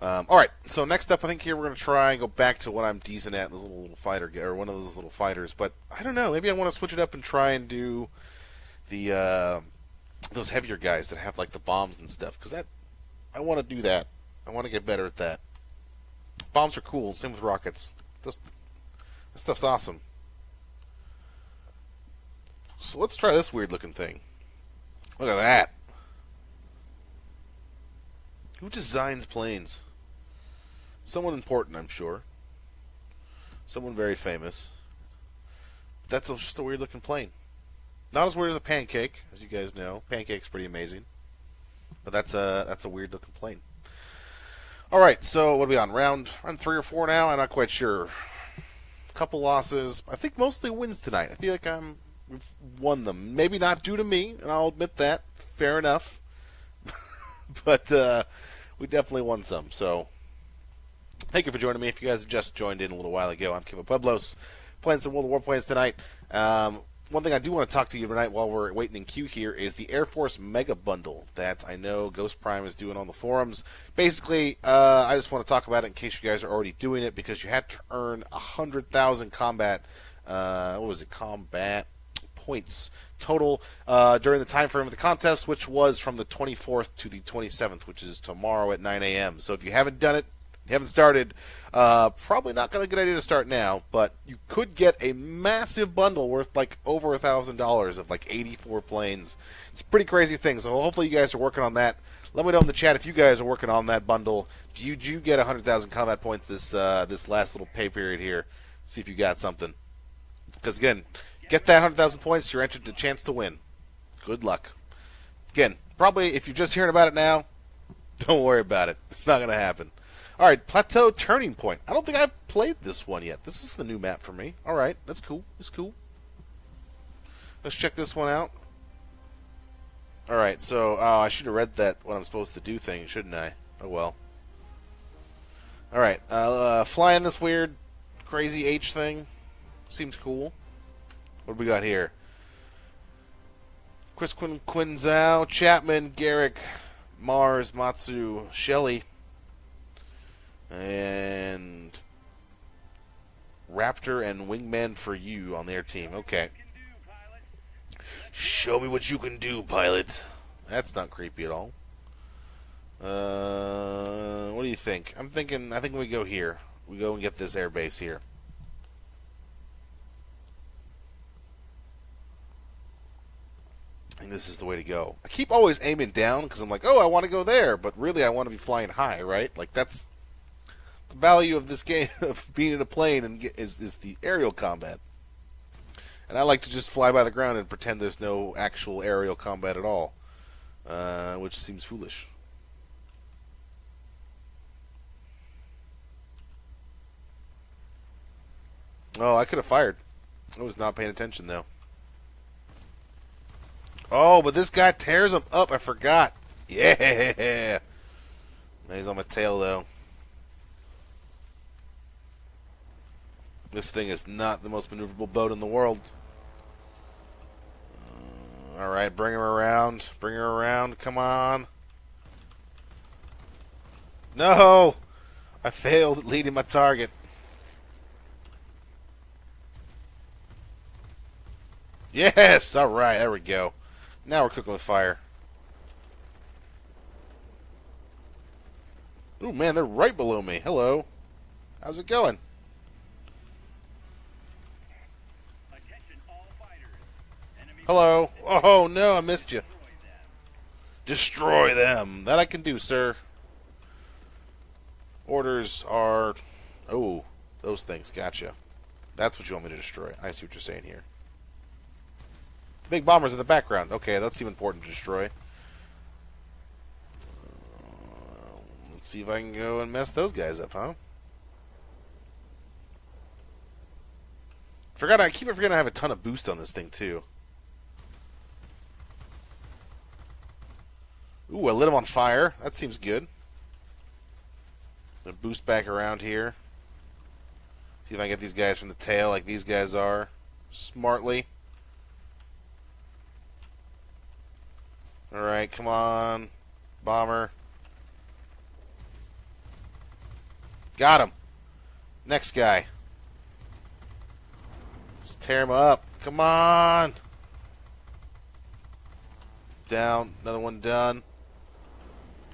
Um, all right, so next up, I think here we're going to try and go back to what I'm decent at, this little, little fighter, or one of those little fighters. But I don't know, maybe I want to switch it up and try and do the uh, those heavier guys that have like the bombs and stuff, because that I want to do that. I want to get better at that. Bombs are cool. Same with rockets. This, this stuff's awesome. So let's try this weird looking thing. Look at that. Who designs planes? Someone important, I'm sure. Someone very famous. That's just a weird looking plane. Not as weird as a pancake, as you guys know. Pancake's pretty amazing. But that's a that's a weird looking plane. All right, so what are we on? Round round three or four now? I'm not quite sure. A couple losses. I think mostly wins tonight. I feel like I'm we've won them. Maybe not due to me, and I'll admit that. Fair enough. but uh, we definitely won some. So thank you for joining me. If you guys have just joined in a little while ago, I'm Kevin Pueblos, playing some World of Warplanes tonight. Um, one thing I do want to talk to you tonight while we're waiting in queue here is the Air Force Mega Bundle that I know Ghost Prime is doing on the forums. Basically, uh, I just want to talk about it in case you guys are already doing it because you had to earn 100,000 combat, uh, what was it, combat points total uh, during the time frame of the contest, which was from the 24th to the 27th, which is tomorrow at 9 a.m. So if you haven't done it, haven't started, uh, probably not going to a good idea to start now, but you could get a massive bundle worth like over a thousand dollars of like 84 planes. It's a pretty crazy thing. So hopefully you guys are working on that. Let me know in the chat if you guys are working on that bundle. Do you, do you get 100,000 combat points this uh, this last little pay period here? See if you got something. Because again, get that 100,000 points, you're entered the chance to win. Good luck. Again, probably if you're just hearing about it now, don't worry about it. It's not going to happen. All right, Plateau Turning Point. I don't think I've played this one yet. This is the new map for me. All right, that's cool. That's cool. Let's check this one out. All right, so oh, I should have read that what I'm supposed to do thing, shouldn't I? Oh well. All right, uh, uh, flying this weird, crazy H thing seems cool. What do we got here? Chris Quin Quinzao, Chapman, Garrick, Mars, Matsu, Shelley and Raptor and Wingman for you on their team. Okay. Show me what you can do, pilot. That's not creepy at all. Uh, what do you think? I'm thinking. I think we go here. We go and get this airbase here. I think this is the way to go. I keep always aiming down because I'm like, oh, I want to go there, but really I want to be flying high, right? Like that's value of this game of being in a plane and get, is is the aerial combat. And I like to just fly by the ground and pretend there's no actual aerial combat at all, uh, which seems foolish. Oh, I could have fired. I was not paying attention though. Oh, but this guy tears him up. I forgot. Yeah. He's on my tail though. This thing is not the most maneuverable boat in the world. Uh, all right, bring her around. Bring her around. Come on. No! I failed at leading my target. Yes! All right, there we go. Now we're cooking with fire. Oh man, they're right below me. Hello. How's it going? Hello. Oh, no, I missed you. Destroy them. That I can do, sir. Orders are... Oh, those things. Gotcha. That's what you want me to destroy. I see what you're saying here. The big bombers in the background. Okay, that seems important to destroy. Uh, let's see if I can go and mess those guys up, huh? Forgot I keep forgetting I have a ton of boost on this thing too. Ooh, I lit him on fire. That seems good. Gonna boost back around here. See if I can get these guys from the tail like these guys are. Smartly. Alright, come on. Bomber. Got him. Next guy. Let's tear him up. Come on. Down. Another one done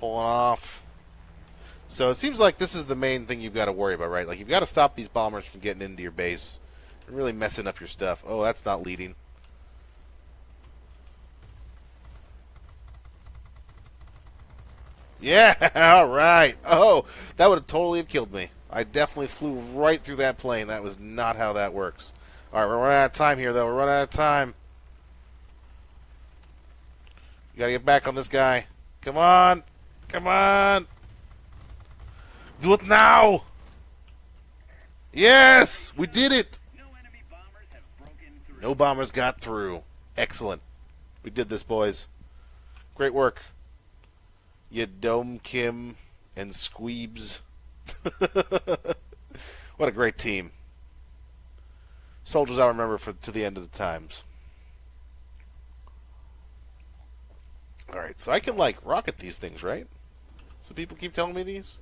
pulling off. So it seems like this is the main thing you've got to worry about, right? Like you've got to stop these bombers from getting into your base and really messing up your stuff. Oh, that's not leading. Yeah, all right. Oh, that would have totally have killed me. I definitely flew right through that plane. That was not how that works. All right, we're running out of time here, though. We're running out of time. You gotta get back on this guy. Come on. Come on. Do it now. Yes, we did it. No bombers got through. Excellent. We did this, boys. Great work. You Dome Kim and Squeebs. what a great team. Soldiers I'll remember for to the end of the times. Alright, so I can like rocket these things, right? So people keep telling me these?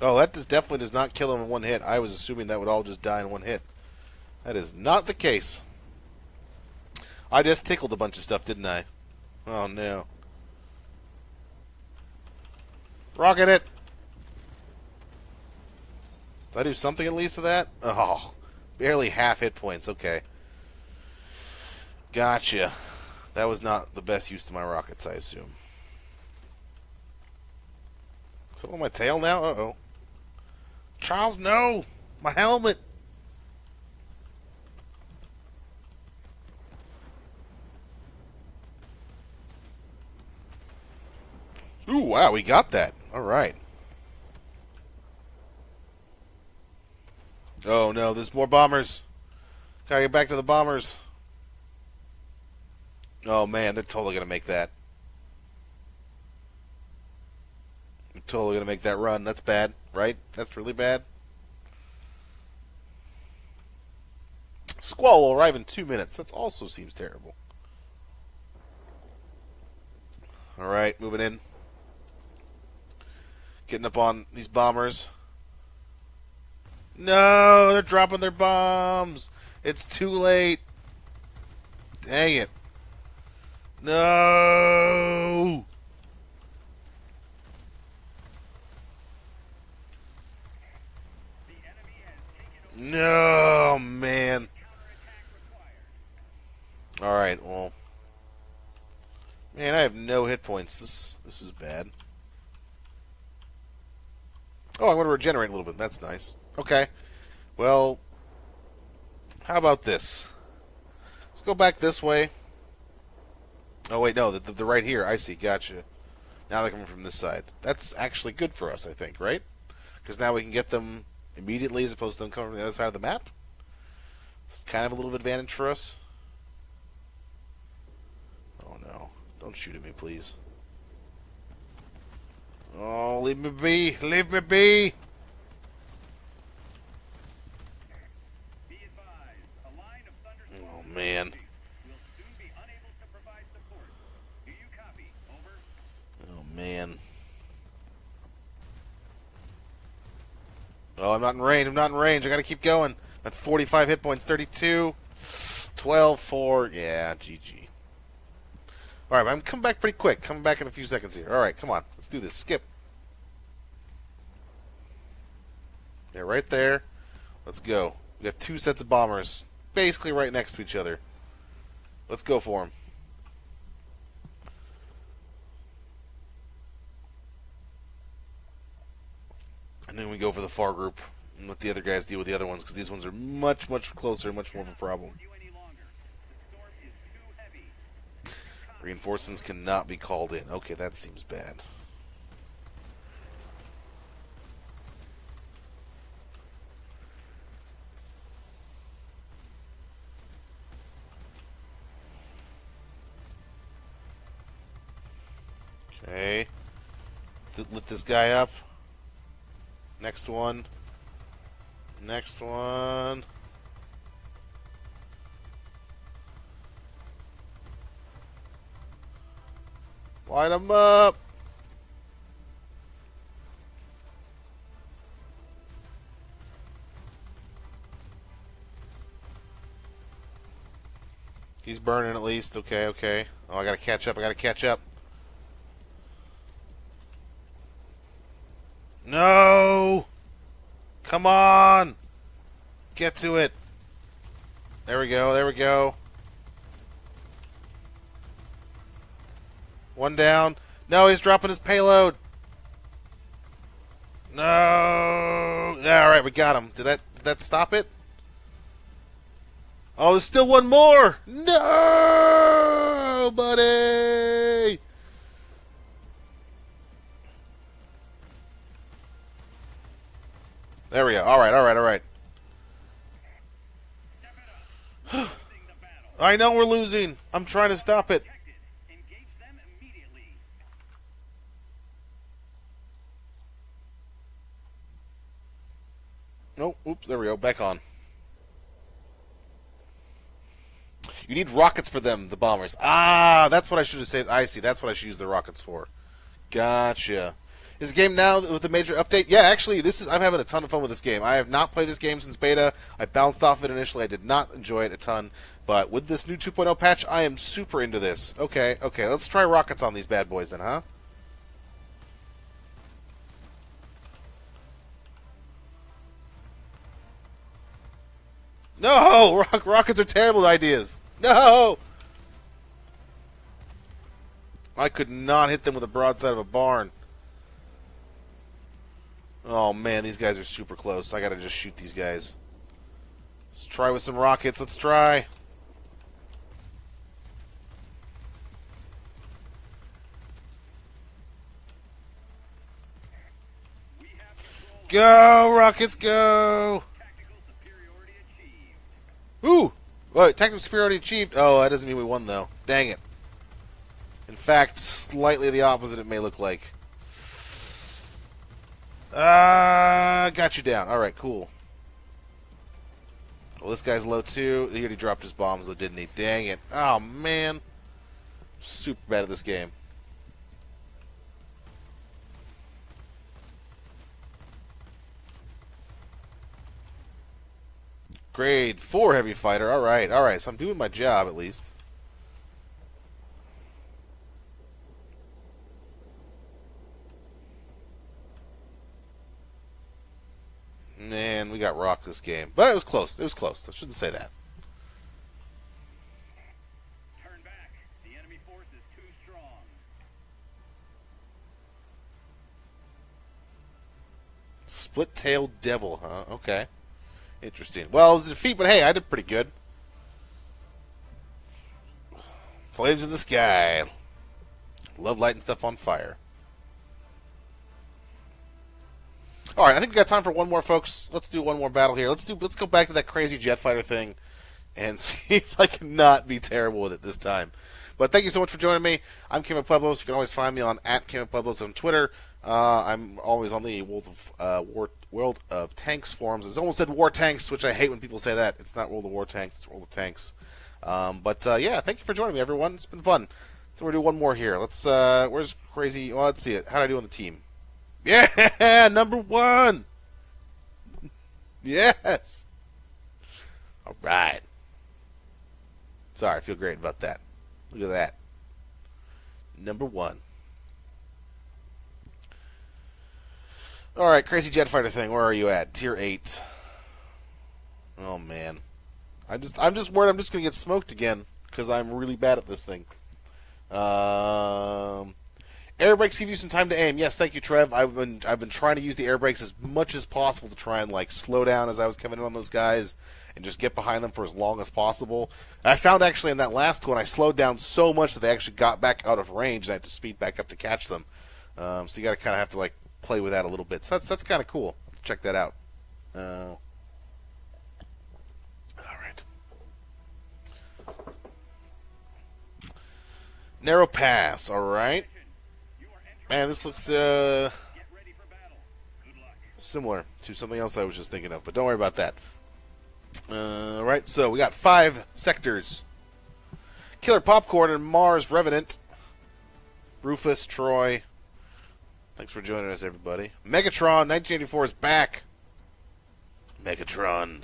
Oh, that definitely does not kill him in one hit. I was assuming that would all just die in one hit. That is not the case. I just tickled a bunch of stuff, didn't I? Oh, no. Rocket it! Did I do something at least to that? Oh, barely half hit points. Okay. Gotcha. That was not the best use of my rockets, I assume. So on my tail now? Uh-oh. Charles, no! My helmet! Ooh, wow, we got that. All right. Oh, no, there's more bombers. Gotta get back to the bombers. Oh, man, they're totally gonna make that. They're totally gonna make that run. That's bad right? That's really bad. Squall will arrive in two minutes. That also seems terrible. All right, moving in. Getting up on these bombers. No, they're dropping their bombs. It's too late. Dang it. No. No, man. All right, well, man, I have no hit points. This this is bad. Oh, I'm going to regenerate a little bit. That's nice. Okay. Well, how about this? Let's go back this way. Oh wait, no, the, right here. I see. Gotcha. Now they're coming from this side. That's actually good for us, I think, right? Because now we can get them immediately as opposed to them coming from the other side of the map. It's kind of a little advantage for us. Oh no. Don't shoot at me, please. Oh, leave me be! Leave me be! Oh man. Oh man. Oh, I'm not in range. I'm not in range. I got to keep going. At 45 hit points, 32, 12, 4. Yeah, GG. All right, I'm coming back pretty quick. Coming back in a few seconds here. All right, come on. Let's do this. Skip. Yeah, right there. Let's go. We got two sets of bombers basically right next to each other. Let's go for them. And then we go for the far group and let the other guys deal with the other ones because these ones are much, much closer, much more of a problem. Reinforcements cannot be called in. Okay, that seems bad. Okay. Lit this guy up. Next one. Next one. Light them up. He's burning at least. Okay, okay. Oh, I gotta catch up. I gotta catch up. No! Come on! Get to it. There we go, there we go. One down. No, he's dropping his payload. No. All right, we got him. Did that did that stop it? Oh, there's still one more. No, buddy. There we go. All right, all right, all right. I know we're losing. I'm trying to stop it. Nope. Oops. There we go. Back on. You need rockets for them, the bombers. Ah, that's what I should have said. I see. That's what I should use the rockets for. Gotcha. Is the game now with the major update? Yeah, actually, this is. I'm having a ton of fun with this game. I have not played this game since beta. I bounced off it initially. I did not enjoy it a ton, but with this new 2.0 patch, I am super into this. Okay, okay, let's try rockets on these bad boys then, huh? No, rock, rockets are terrible ideas. No. I could not hit them with a broadside of a barn. Oh man, these guys are super close. I gotta just shoot these guys. Let's try with some rockets. Let's try. Go, rockets, go! Ooh! What? Tactical superiority achieved. Oh, that doesn't mean we won, though. Dang it. In fact, slightly the opposite it may look like. Uh, got you down. Alright, cool. Well, this guy's low, too. He already dropped his bombs, though, didn't he? Dang it. Oh, man. Super bad at this game. Grade 4 heavy fighter. All right, all right. So I'm doing my job at least. Man, we got rocked this game. But it was close. It was close. I shouldn't say that. Turn back. The enemy force is too strong. Split-tailed devil, huh? Okay. Interesting. Well, it was a defeat, but hey, I did pretty good. Flames in the sky. Love lighting stuff on fire. All right, I think we got time for one more, folks. Let's do one more battle here. Let's do. Let's go back to that crazy jet fighter thing, and see if I can not be terrible with it this time. But thank you so much for joining me. I'm Kim Pueblos. You can always find me on at Kim Pueblos on Twitter. Uh, I'm always on the World of uh, War World of Tanks forums. It's almost said War Tanks, which I hate when people say that. It's not World of War Tanks. It's World of Tanks. Um, but uh, yeah, thank you for joining me, everyone. It's been fun. So we're gonna do one more here. Let's. Uh, where's crazy? Well, let's see it. How do I do on the team? Yeah, number one. Yes. All right. Sorry, I feel great about that. Look at that. Number one. All right, crazy jet fighter thing. Where are you at? Tier eight. Oh man, I'm just I'm just worried I'm just gonna get smoked again because I'm really bad at this thing. Um, air brakes give you some time to aim. Yes, thank you, Trev. I've been I've been trying to use the air brakes as much as possible to try and like slow down as I was coming in on those guys and just get behind them for as long as possible. I found actually in that last one I slowed down so much that they actually got back out of range and I had to speed back up to catch them. Um, so you got to kind of have to like play with that a little bit. So that's that's kind of cool. Check that out. Uh, all right. Narrow pass. All right. Man, this looks uh, similar to something else I was just thinking of, but don't worry about that. Uh, all right, so we got five sectors. Killer Popcorn and Mars Revenant. Rufus, Troy, Thanks for joining us, everybody. Megatron 1984 is back. Megatron.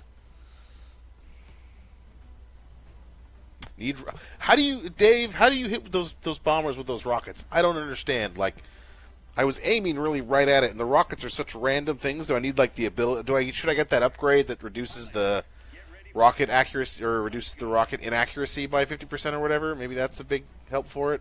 Need how do you, Dave? How do you hit those those bombers with those rockets? I don't understand. Like, I was aiming really right at it, and the rockets are such random things. Do I need like the ability? Do I should I get that upgrade that reduces the rocket accuracy or reduces the rocket inaccuracy by fifty percent or whatever? Maybe that's a big help for it.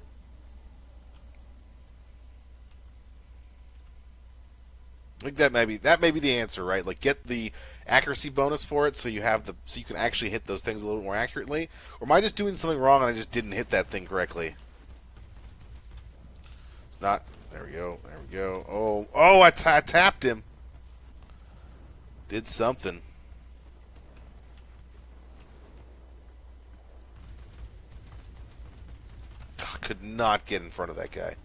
I think that may be that may be the answer, right? Like get the accuracy bonus for it, so you have the so you can actually hit those things a little more accurately. Or am I just doing something wrong and I just didn't hit that thing correctly? It's not. There we go. There we go. Oh, oh! I, I tapped him. Did something. I could not get in front of that guy.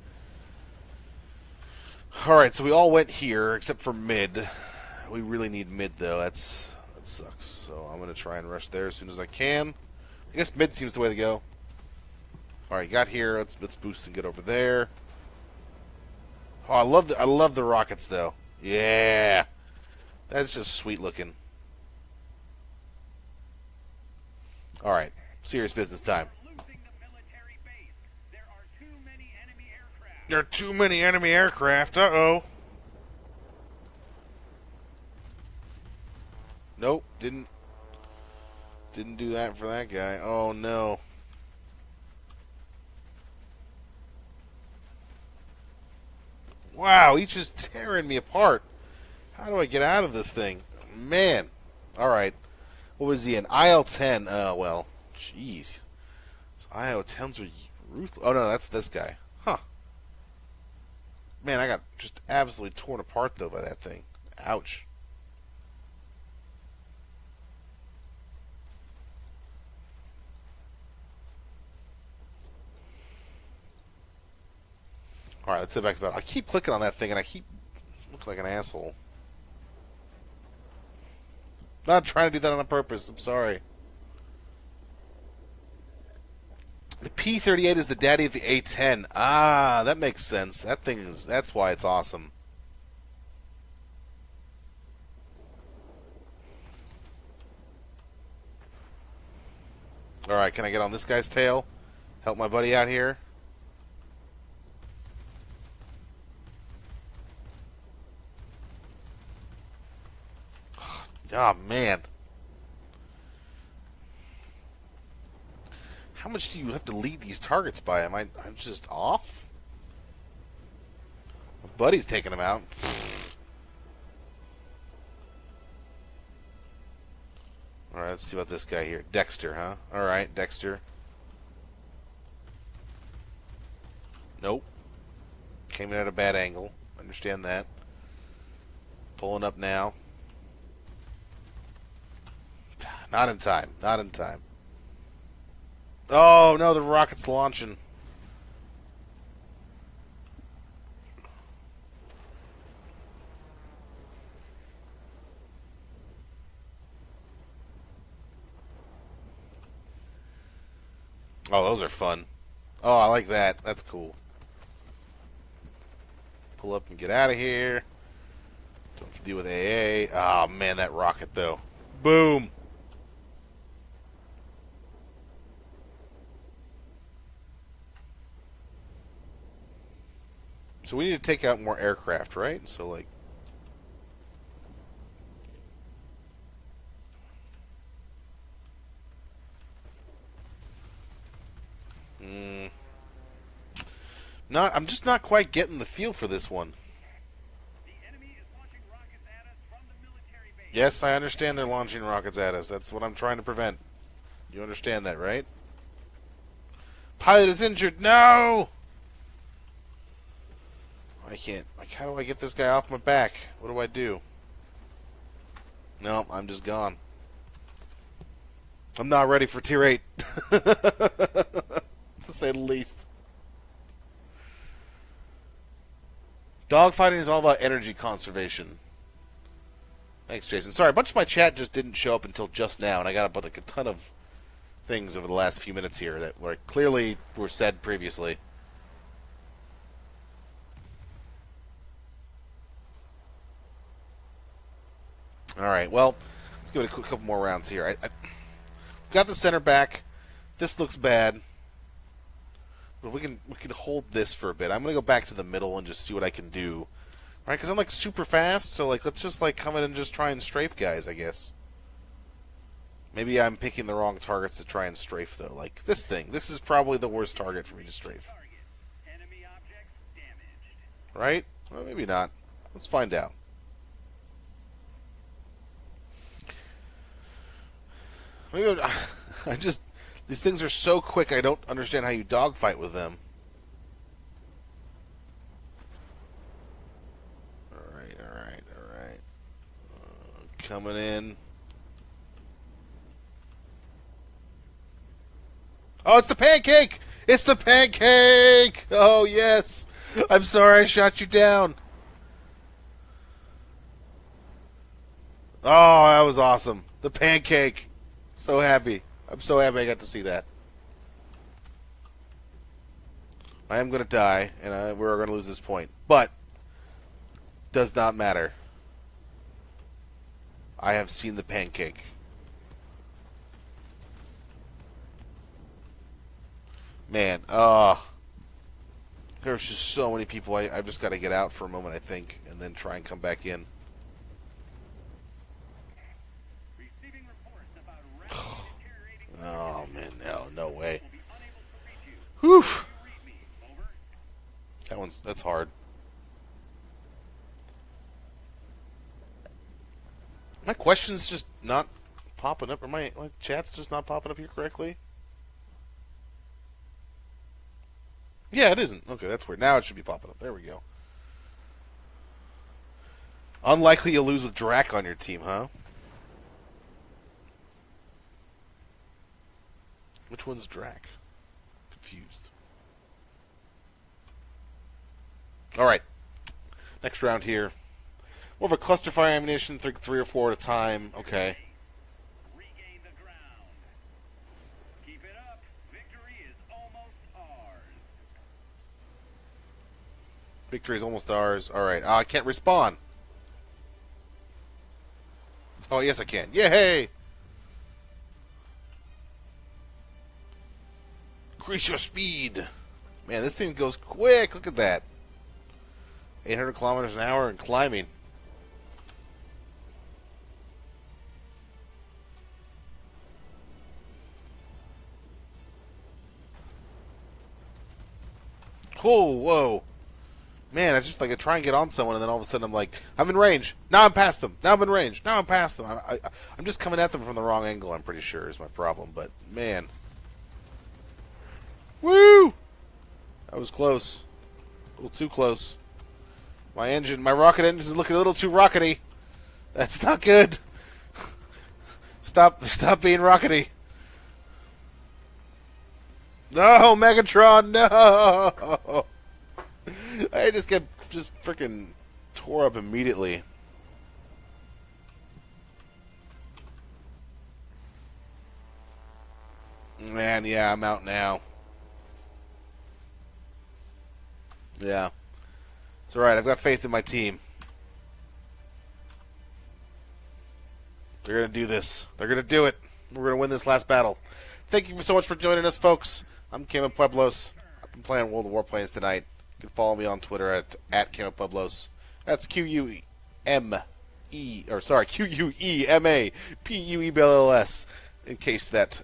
Alright, so we all went here, except for mid. We really need mid, though. That's That sucks. So I'm going to try and rush there as soon as I can. I guess mid seems the way to go. Alright, got here. Let's, let's boost and get over there. Oh, I love the, I love the rockets, though. Yeah. That's just sweet looking. Alright, serious business time. There are too many enemy aircraft. Uh oh. Nope, didn't didn't do that for that guy. Oh no. Wow, he's just tearing me apart. How do I get out of this thing? Man. Alright. What was he in? IL-10. Oh, well. Jeez. IL-10s were ruthless. Oh, no, that's this guy. Man, I got just absolutely torn apart though by that thing. Ouch. Alright, let's get back to battle. I keep clicking on that thing and I keep looking like an asshole. Not trying to do that on purpose. I'm sorry. The P38 is the daddy of the A10. Ah, that makes sense. That thing is that's why it's awesome. All right, can I get on this guy's tail? Help my buddy out here. Oh man. How much do you have to lead these targets by? Am I I'm just off? My buddy's taking them out. Alright, let's see about this guy here. Dexter, huh? Alright, Dexter. Nope. Came in at a bad angle. Understand that. Pulling up now. Not in time. Not in time. Oh no, the rocket's launching. Oh, those are fun. Oh, I like that. That's cool. Pull up and get out of here. Don't have to deal with AA. Oh, man, that rocket, though. Boom. So we need to take out more aircraft, right? So like mm, not I'm just not quite getting the feel for this one. Yes, I understand they're launching rockets at us. That's what I'm trying to prevent. You understand that, right? Pilot is injured. No! I can't. Like, how do I get this guy off my back? What do I do? No, I'm just gone. I'm not ready for tier 8. to say the least. Dogfighting is all about energy conservation. Thanks, Jason. Sorry, a bunch of my chat just didn't show up until just now, and I got like a ton of things over the last few minutes here that were clearly were said previously. All right. Well, let's give it a couple more rounds here. I, I got the center back. This looks bad. But we can we can hold this for a bit. I'm gonna go back to the middle and just see what I can do. Right, because I'm like super fast, so like let's just like come in and just try and strafe guys, I guess. Maybe I'm picking the wrong targets to try and strafe though. Like this thing. This is probably the worst target for me to strafe. Right? Well, maybe not. Let's find out. I just these things are so quick. I don't understand how you dogfight with them. All right, all right, all right. Uh, coming in. Oh, it's the pancake! It's the pancake! Oh, yes! I'm sorry I shot you down. Oh, that was awesome. The pancake. So happy. I'm so happy I got to see that. I am going to die, and I, we're going to lose this point. But, does not matter. I have seen the pancake. Man, oh. There's just so many people. I, I've just got to get out for a moment, I think, and then try and come back in. Oh man, no, no way. Whew. That one's that's hard. My question's just not popping up, or my my chat's just not popping up here correctly. Yeah, it isn't. Okay, that's weird. Now it should be popping up. There we go. Unlikely you'll lose with Drac on your team, huh? Which one's Drac? Confused. Alright. Next round here. More of a cluster fire ammunition, three, three or four at a time. Okay. Victory is almost ours. Alright. Uh, I can't respawn. Oh, yes, I can. Yay! Increase your speed. Man, this thing goes quick. Look at that. 800 kilometers an hour and climbing. Oh, whoa. Man, I just like I try and get on someone, and then all of a sudden I'm like, I'm in range. Now I'm past them. Now I'm in range. Now I'm past them. I, I, I'm just coming at them from the wrong angle. I'm pretty sure is my problem. But man, Woo! That was close. A little too close. My engine, my rocket engine is looking a little too rockety. That's not good. stop, stop being rockety. No, Megatron, no! I just get just freaking tore up immediately. Man, yeah, I'm out now. Yeah. It's all right. I've got faith in my team. They're going to do this. They're going to do it. We're going to win this last battle. Thank you so much for joining us, folks. I'm Quema Pueblos. I've been playing World of Warplanes tonight. You can follow me on Twitter at, at Quema Pueblos. That's Q U M E, or sorry, Q U E M A P U E B L L S, in case that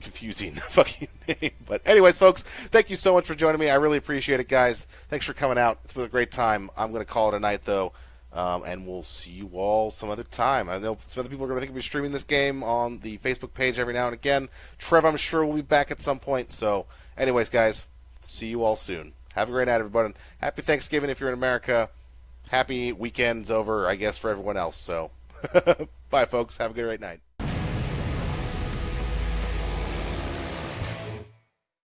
confusing fucking name. But anyways, folks, thank you so much for joining me. I really appreciate it, guys. Thanks for coming out. It's been a great time. I'm going to call it a night though. Um, and we'll see you all some other time. I know some other people are going to think we're streaming this game on the Facebook page every now and again. Trev, I'm sure, will be back at some point. So, anyways, guys, see you all soon. Have a great night, everybody. Happy Thanksgiving if you're in America. Happy weekend's over, I guess, for everyone else. So, bye, folks. Have a great night.